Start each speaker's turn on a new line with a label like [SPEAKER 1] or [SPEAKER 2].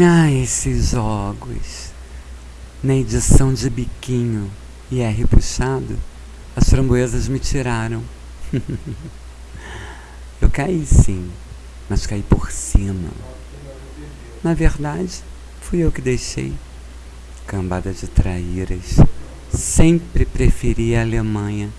[SPEAKER 1] Ah, esses jogos. Na edição de biquinho e R puxado, as framboesas me tiraram. eu caí sim, mas caí por cima. Na verdade, fui eu que deixei. Cambada de traíras. Sempre preferi a Alemanha